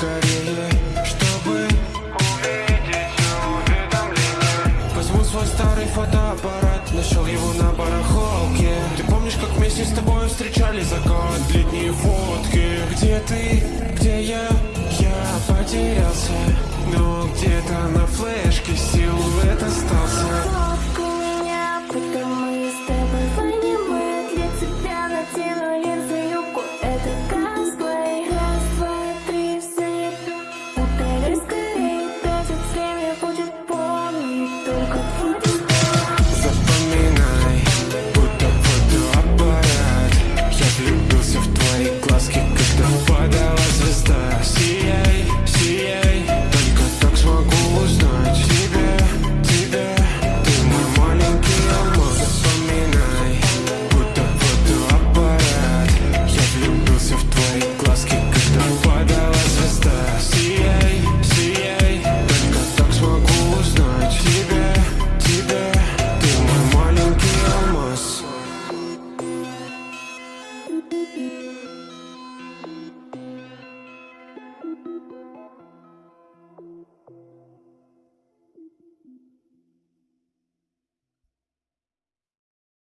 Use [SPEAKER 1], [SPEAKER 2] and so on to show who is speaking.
[SPEAKER 1] скорее, чтобы увидеть уведомление Возьму свой старый фотоаппарат, нашел его на барахолке. Ты помнишь, как вместе с тобой встречали закат, летние фотки? Где ты, где я, я потерялся, но где-то на флешке.